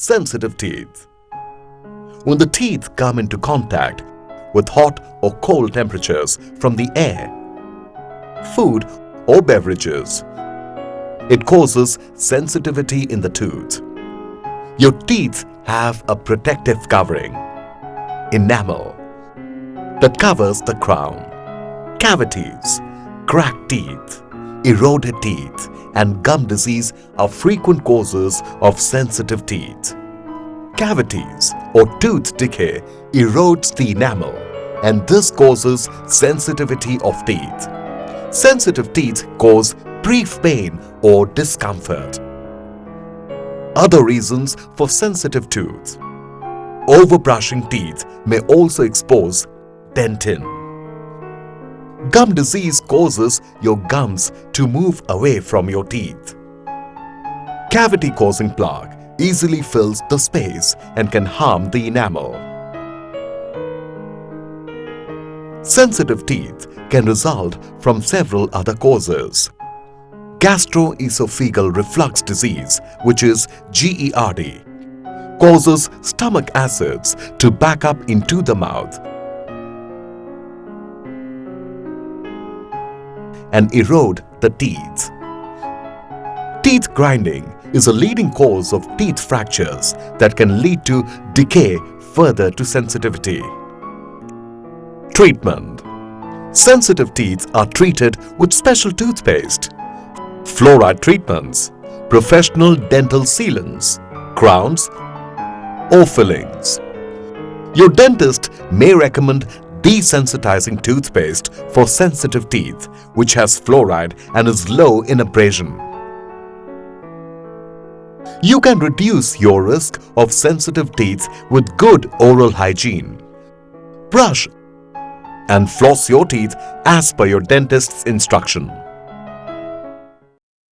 sensitive teeth. When the teeth come into contact with hot or cold temperatures from the air, food or beverages, it causes sensitivity in the tooth. Your teeth have a protective covering, enamel, that covers the crown. Cavities, cracked teeth, eroded teeth and gum disease are frequent causes of sensitive teeth. Cavities or tooth decay erodes the enamel and this causes sensitivity of teeth. Sensitive teeth cause brief pain or discomfort. Other reasons for sensitive tooth Overbrushing teeth may also expose dentin. Gum disease causes your gums to move away from your teeth. Cavity-causing plaque easily fills the space and can harm the enamel. Sensitive teeth can result from several other causes. Gastroesophageal reflux disease, which is GERD, causes stomach acids to back up into the mouth and erode the teeth. Teeth grinding is a leading cause of teeth fractures that can lead to decay further to sensitivity. Treatment Sensitive teeth are treated with special toothpaste, fluoride treatments, professional dental sealants, crowns or fillings. Your dentist may recommend desensitizing toothpaste for sensitive teeth which has fluoride and is low in abrasion. You can reduce your risk of sensitive teeth with good oral hygiene. Brush and floss your teeth as per your dentist's instruction.